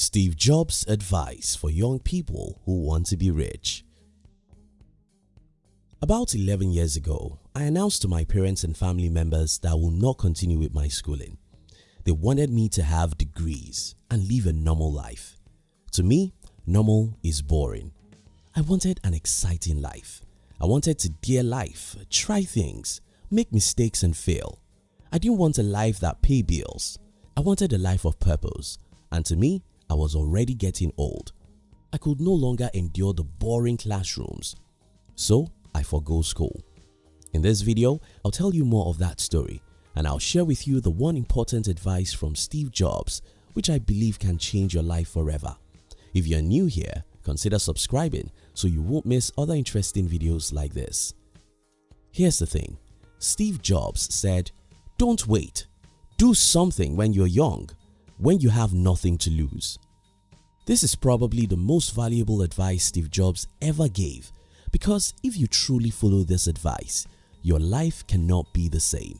Steve Jobs' advice for young people who want to be rich. About 11 years ago, I announced to my parents and family members that I will not continue with my schooling. They wanted me to have degrees and live a normal life. To me, normal is boring. I wanted an exciting life. I wanted to dare life, try things, make mistakes and fail. I didn't want a life that pay bills. I wanted a life of purpose and to me, I was already getting old. I could no longer endure the boring classrooms. So I forgo school. In this video, I'll tell you more of that story and I'll share with you the one important advice from Steve Jobs which I believe can change your life forever. If you're new here, consider subscribing so you won't miss other interesting videos like this. Here's the thing, Steve Jobs said, don't wait, do something when you're young when you have nothing to lose. This is probably the most valuable advice Steve Jobs ever gave because if you truly follow this advice, your life cannot be the same.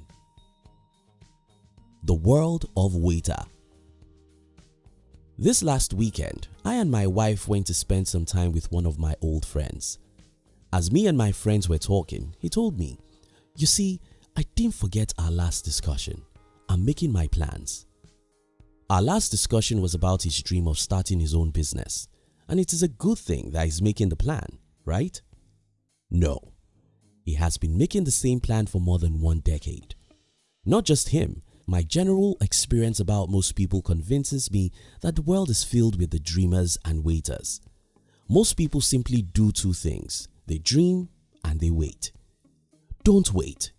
The World of Waiter This last weekend, I and my wife went to spend some time with one of my old friends. As me and my friends were talking, he told me, You see, I didn't forget our last discussion. I'm making my plans. Our last discussion was about his dream of starting his own business and it is a good thing that he's making the plan, right? No, he has been making the same plan for more than one decade. Not just him, my general experience about most people convinces me that the world is filled with the dreamers and waiters. Most people simply do two things, they dream and they wait. Don't wait.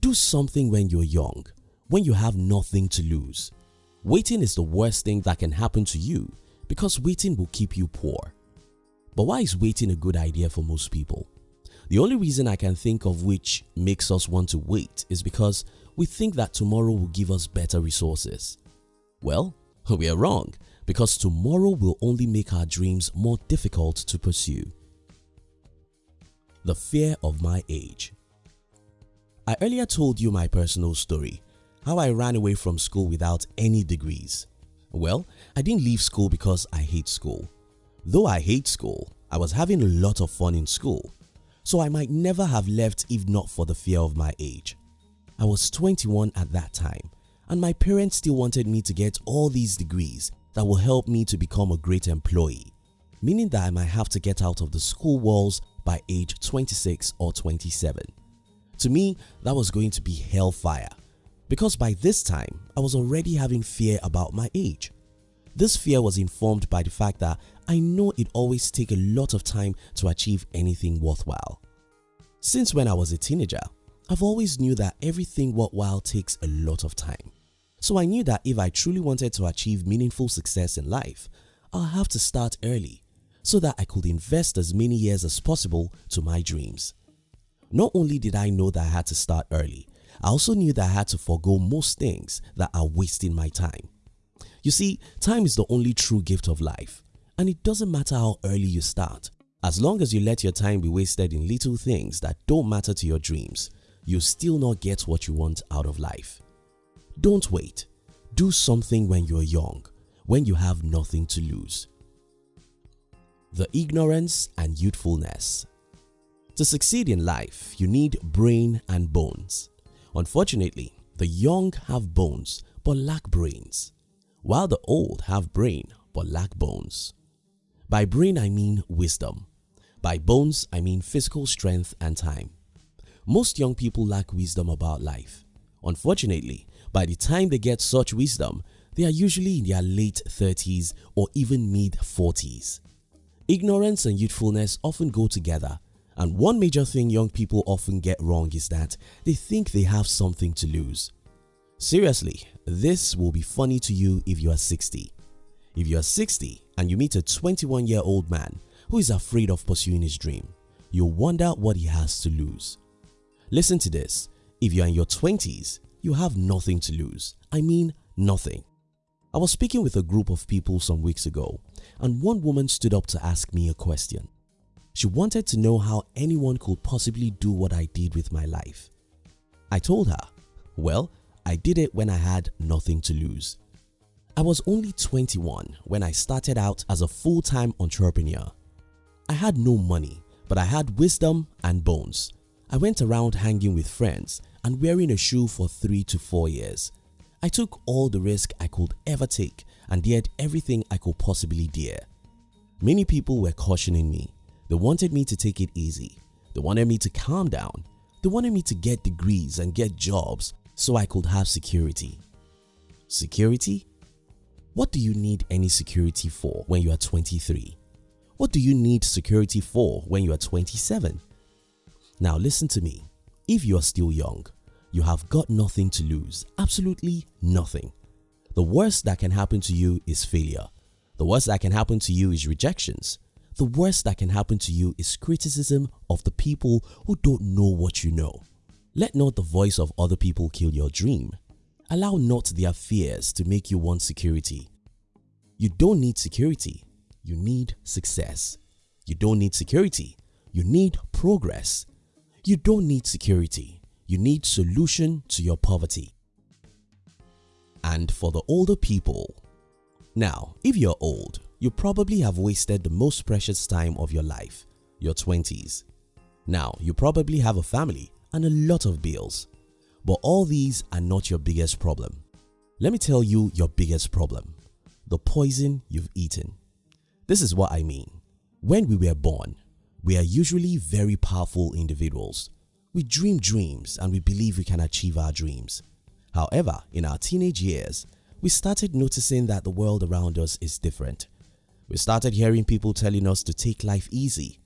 Do something when you're young, when you have nothing to lose. Waiting is the worst thing that can happen to you because waiting will keep you poor. But why is waiting a good idea for most people? The only reason I can think of which makes us want to wait is because we think that tomorrow will give us better resources. Well, we are wrong because tomorrow will only make our dreams more difficult to pursue. The fear of my age I earlier told you my personal story how I ran away from school without any degrees. Well, I didn't leave school because I hate school. Though I hate school, I was having a lot of fun in school, so I might never have left if not for the fear of my age. I was 21 at that time and my parents still wanted me to get all these degrees that will help me to become a great employee, meaning that I might have to get out of the school walls by age 26 or 27. To me, that was going to be hellfire because by this time I was already having fear about my age. This fear was informed by the fact that I know it always take a lot of time to achieve anything worthwhile. Since when I was a teenager, I've always knew that everything worthwhile takes a lot of time. So I knew that if I truly wanted to achieve meaningful success in life, I'll have to start early so that I could invest as many years as possible to my dreams. Not only did I know that I had to start early, I also knew that I had to forego most things that are wasting my time. You see, time is the only true gift of life and it doesn't matter how early you start. As long as you let your time be wasted in little things that don't matter to your dreams, you'll still not get what you want out of life. Don't wait. Do something when you're young, when you have nothing to lose. The ignorance and youthfulness To succeed in life, you need brain and bones. Unfortunately, the young have bones but lack brains, while the old have brain but lack bones. By brain I mean wisdom. By bones I mean physical strength and time. Most young people lack wisdom about life. Unfortunately, by the time they get such wisdom, they are usually in their late 30s or even mid 40s. Ignorance and youthfulness often go together and one major thing young people often get wrong is that they think they have something to lose. Seriously, this will be funny to you if you are 60. If you are 60 and you meet a 21 year old man who is afraid of pursuing his dream, you'll wonder what he has to lose. Listen to this, if you are in your 20s, you have nothing to lose. I mean nothing. I was speaking with a group of people some weeks ago and one woman stood up to ask me a question. She wanted to know how anyone could possibly do what I did with my life. I told her, well, I did it when I had nothing to lose. I was only 21 when I started out as a full-time entrepreneur. I had no money but I had wisdom and bones. I went around hanging with friends and wearing a shoe for 3 to 4 years. I took all the risk I could ever take and dared everything I could possibly dare. Many people were cautioning me. They wanted me to take it easy. They wanted me to calm down. They wanted me to get degrees and get jobs so I could have security. Security? What do you need any security for when you are 23? What do you need security for when you are 27? Now listen to me. If you are still young, you have got nothing to lose, absolutely nothing. The worst that can happen to you is failure. The worst that can happen to you is rejections. The worst that can happen to you is criticism of the people who don't know what you know. Let not the voice of other people kill your dream. Allow not their fears to make you want security. You don't need security you need success. You don't need security, you need progress. You don't need security, you need solution to your poverty. And for the older people, now if you're old, you probably have wasted the most precious time of your life, your 20s. Now you probably have a family and a lot of bills. But all these are not your biggest problem. Let me tell you your biggest problem. The poison you've eaten. This is what I mean. When we were born, we are usually very powerful individuals. We dream dreams and we believe we can achieve our dreams. However, in our teenage years, we started noticing that the world around us is different. We started hearing people telling us to take life easy.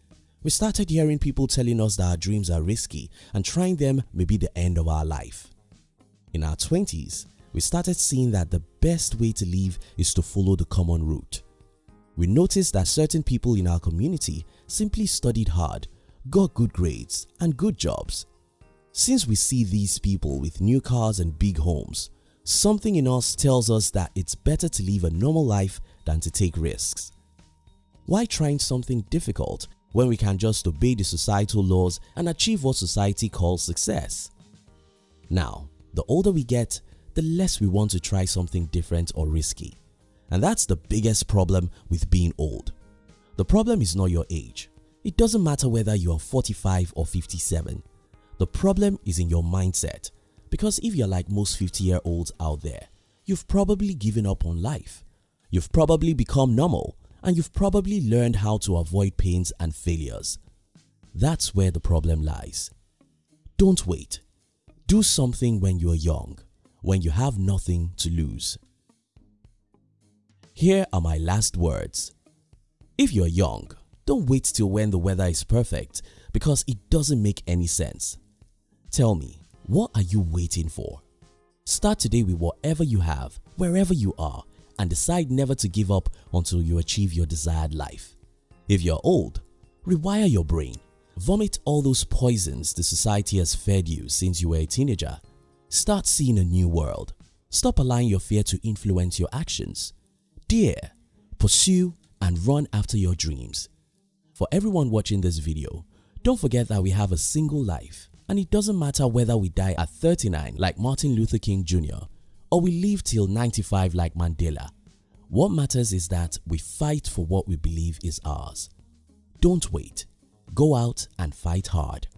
We started hearing people telling us that our dreams are risky and trying them may be the end of our life. In our 20s, we started seeing that the best way to live is to follow the common route we noticed that certain people in our community simply studied hard, got good grades and good jobs. Since we see these people with new cars and big homes, something in us tells us that it's better to live a normal life than to take risks. Why trying something difficult when we can just obey the societal laws and achieve what society calls success? Now, the older we get, the less we want to try something different or risky. And that's the biggest problem with being old. The problem is not your age. It doesn't matter whether you are 45 or 57. The problem is in your mindset because if you're like most 50 year olds out there, you've probably given up on life. You've probably become normal and you've probably learned how to avoid pains and failures. That's where the problem lies. Don't wait. Do something when you're young, when you have nothing to lose. Here are my last words. If you're young, don't wait till when the weather is perfect because it doesn't make any sense. Tell me, what are you waiting for? Start today with whatever you have, wherever you are and decide never to give up until you achieve your desired life. If you're old, rewire your brain. Vomit all those poisons the society has fed you since you were a teenager. Start seeing a new world. Stop allowing your fear to influence your actions dare, pursue and run after your dreams. For everyone watching this video, don't forget that we have a single life and it doesn't matter whether we die at 39 like Martin Luther King Jr. or we live till 95 like Mandela. What matters is that we fight for what we believe is ours. Don't wait. Go out and fight hard.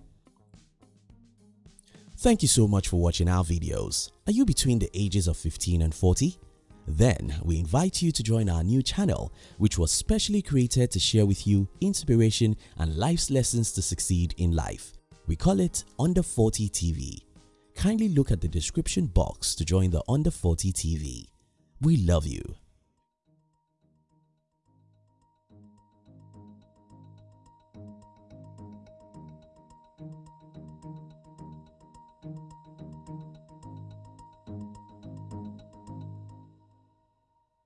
Thank you so much for watching our videos. Are you between the ages of 15 and 40? Then we invite you to join our new channel which was specially created to share with you inspiration and life's lessons to succeed in life. We call it Under 40 TV. Kindly look at the description box to join the Under 40 TV. We love you.